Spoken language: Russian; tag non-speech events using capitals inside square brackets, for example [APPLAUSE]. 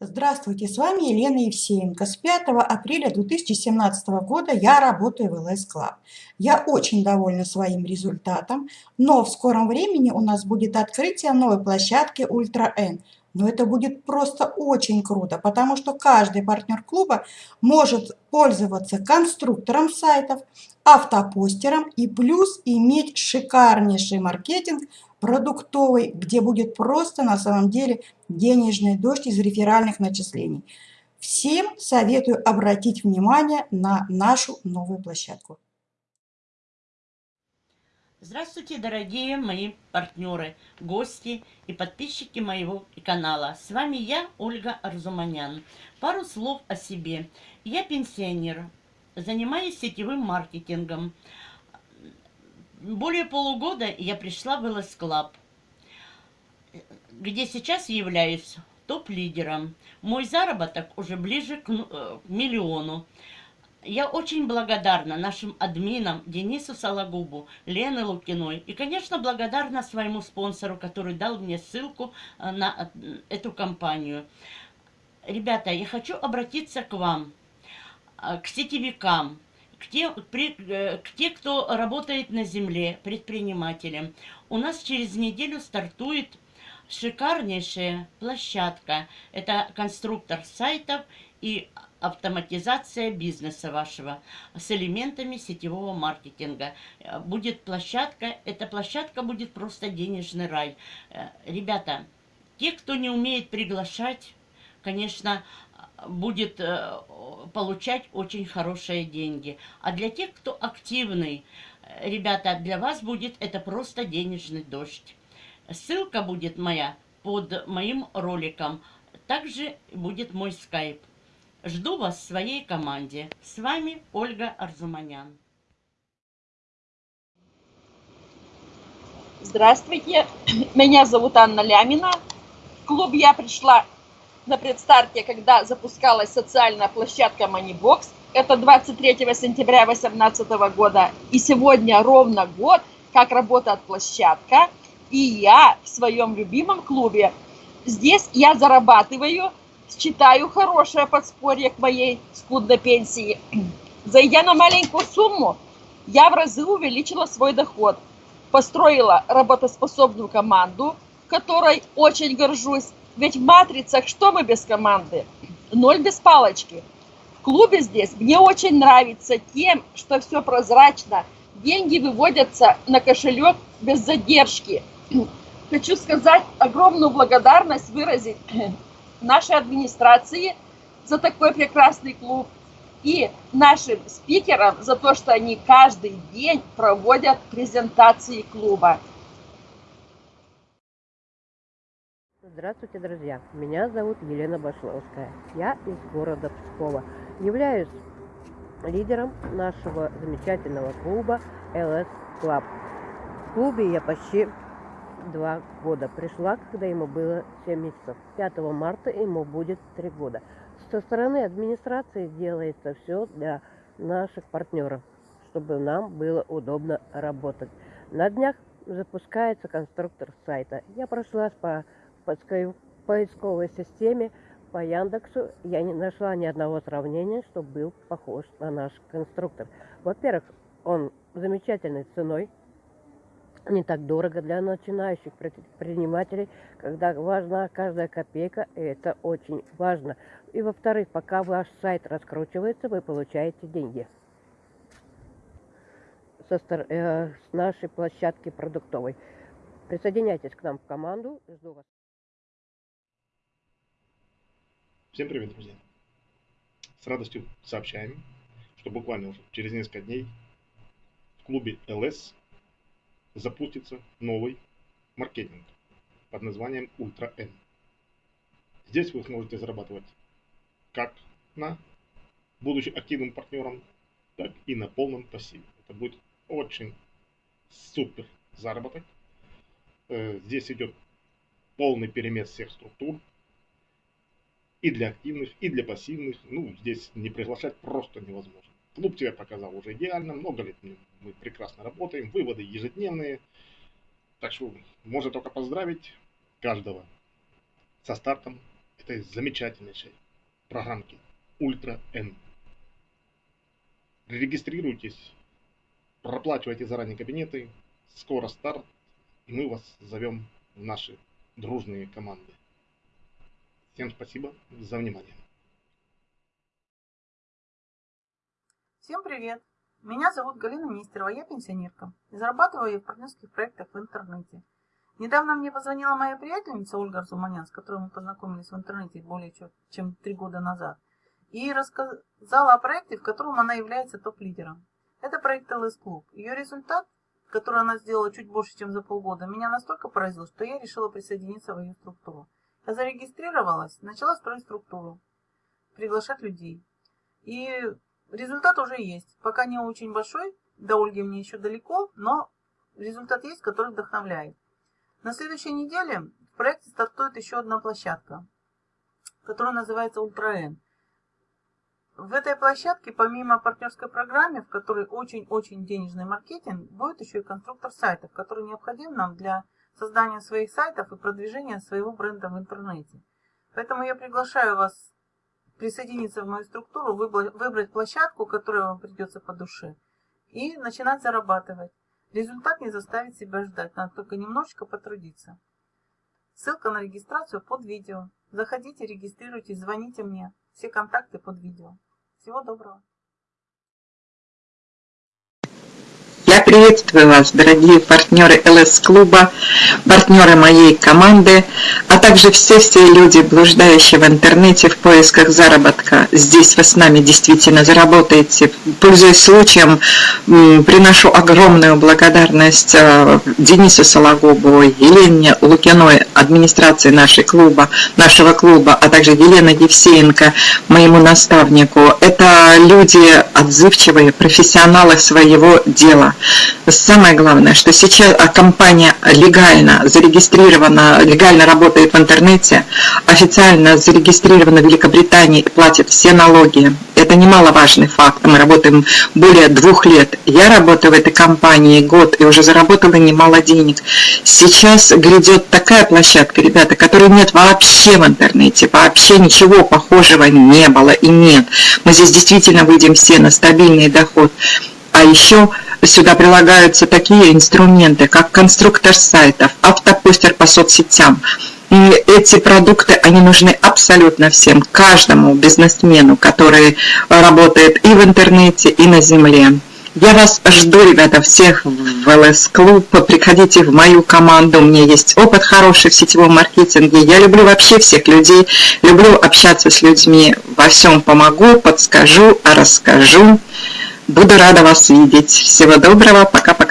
Здравствуйте, с вами Елена Евсеенко. С 5 апреля 2017 года я работаю в LS Club. Я очень довольна своим результатом, но в скором времени у нас будет открытие новой площадки Ultra N. Но это будет просто очень круто, потому что каждый партнер клуба может пользоваться конструктором сайтов, автопостером и плюс иметь шикарнейший маркетинг продуктовый, где будет просто на самом деле денежный дождь из реферальных начислений. Всем советую обратить внимание на нашу новую площадку. Здравствуйте, дорогие мои партнеры, гости и подписчики моего канала. С вами я, Ольга Арзуманян. Пару слов о себе. Я пенсионер, занимаюсь сетевым маркетингом. Более полугода я пришла в LS Club, где сейчас являюсь топ-лидером. Мой заработок уже ближе к э, миллиону. Я очень благодарна нашим админам Денису Сологубу, Лене Лукиной и, конечно, благодарна своему спонсору, который дал мне ссылку э, на э, эту компанию. Ребята, я хочу обратиться к вам, к сетевикам, к тем, при, э, к те, кто работает на земле, предпринимателям. У нас через неделю стартует шикарнейшая площадка. Это конструктор сайтов и автоматизация бизнеса вашего с элементами сетевого маркетинга. Будет площадка, эта площадка будет просто денежный рай. Э, ребята, те, кто не умеет приглашать, конечно, будет э, получать очень хорошие деньги. А для тех, кто активный, э, ребята, для вас будет это просто денежный дождь. Ссылка будет моя под моим роликом. Также будет мой скайп. Жду вас в своей команде. С вами Ольга Арзуманян. Здравствуйте, меня зовут Анна Лямина. В клуб я пришла на предстарте, когда запускалась социальная площадка Moneybox. Это 23 сентября 2018 года. И сегодня ровно год, как работает площадка. И я в своем любимом клубе. Здесь я зарабатываю, считаю хорошее подспорье к моей скудной пенсии. [CLEARS THROAT] Зайдя на маленькую сумму, я в разы увеличила свой доход. Построила работоспособную команду, которой очень горжусь ведь в матрицах что мы без команды? Ноль без палочки. В клубе здесь мне очень нравится тем, что все прозрачно. Деньги выводятся на кошелек без задержки. [CLEARS THROAT] Хочу сказать огромную благодарность выразить [CLEARS THROAT] нашей администрации за такой прекрасный клуб и нашим спикерам за то, что они каждый день проводят презентации клуба. Здравствуйте, друзья! Меня зовут Елена Башловская. Я из города Пскова. Являюсь лидером нашего замечательного клуба LS Club. В клубе я почти два года. Пришла, когда ему было 7 месяцев. 5 марта ему будет 3 года. Со стороны администрации делается все для наших партнеров, чтобы нам было удобно работать. На днях запускается конструктор сайта. Я прошлась по поисковой системе по Яндексу я не нашла ни одного сравнения, что был похож на наш конструктор. Во-первых, он замечательной ценой, не так дорого для начинающих предпринимателей, когда важна каждая копейка, и это очень важно. И во-вторых, пока ваш сайт раскручивается, вы получаете деньги со, э, с нашей площадки продуктовой. Присоединяйтесь к нам в команду. Жду вас. Всем привет, друзья! С радостью сообщаем, что буквально уже через несколько дней в клубе LS запустится новый маркетинг под названием Ultra N. Здесь вы сможете зарабатывать как на будучи активным партнером, так и на полном пассиве. Это будет очень супер заработок. Э, здесь идет полный перемес всех структур, и для активных, и для пассивных. Ну, здесь не приглашать просто невозможно. Клуб тебя показал уже идеально, много лет мы прекрасно работаем, выводы ежедневные. Так что можно только поздравить каждого со стартом этой замечательнейшей программки Ультра N. Регистрируйтесь, проплачивайте заранее кабинеты, скоро старт, и мы вас зовем в наши дружные команды. Всем спасибо за внимание. Всем привет! Меня зовут Галина Нестерова, я пенсионерка. И зарабатываю я в партнерских проектах в интернете. Недавно мне позвонила моя приятельница Ольга Арзуманян, с которой мы познакомились в интернете более чем три года назад, и рассказала о проекте, в котором она является топ-лидером. Это проект LS Club. Ее результат, который она сделала чуть больше, чем за полгода, меня настолько поразил, что я решила присоединиться в ее структуру. Я зарегистрировалась, начала строить структуру, приглашать людей. И результат уже есть. Пока не очень большой, до Ольги мне еще далеко, но результат есть, который вдохновляет. На следующей неделе в проекте стартует еще одна площадка, которая называется Ультра В этой площадке, помимо партнерской программы, в которой очень-очень денежный маркетинг, будет еще и конструктор сайтов, который необходим нам для создания своих сайтов и продвижения своего бренда в интернете. Поэтому я приглашаю вас присоединиться в мою структуру, выбрать площадку, которая вам придется по душе, и начинать зарабатывать. Результат не заставит себя ждать, надо только немножечко потрудиться. Ссылка на регистрацию под видео. Заходите, регистрируйтесь, звоните мне. Все контакты под видео. Всего доброго. Приветствую вас, дорогие партнеры ЛС-клуба, партнеры моей команды, а также все-все люди, блуждающие в интернете в поисках заработка. Здесь вы с нами действительно заработаете. Пользуясь случаем, приношу огромную благодарность э, Денису Сологубу, Елене Лукиной, администрации нашей клуба, нашего клуба, а также Елена Евсеенко, моему наставнику. Это люди отзывчивые, профессионалы своего дела. Самое главное, что сейчас а, компания легально зарегистрирована, легально работает в интернете, официально зарегистрирована в Великобритании и платит все налоги. Это немаловажный факт. Мы работаем более двух лет. Я работаю в этой компании год и уже заработала немало денег. Сейчас грядет такая площадка, ребята, которой нет вообще в интернете. Вообще ничего похожего не было и нет. Мы здесь действительно выйдем все на стабильный доход. А еще Сюда прилагаются такие инструменты, как конструктор сайтов, автопостер по соцсетям. И эти продукты, они нужны абсолютно всем, каждому бизнесмену, который работает и в интернете, и на земле. Я вас жду, ребята, всех в ЛС Клуб. Приходите в мою команду. У меня есть опыт хороший в сетевом маркетинге. Я люблю вообще всех людей. Люблю общаться с людьми. Во всем помогу, подскажу, расскажу. Буду рада вас видеть. Всего доброго. Пока-пока.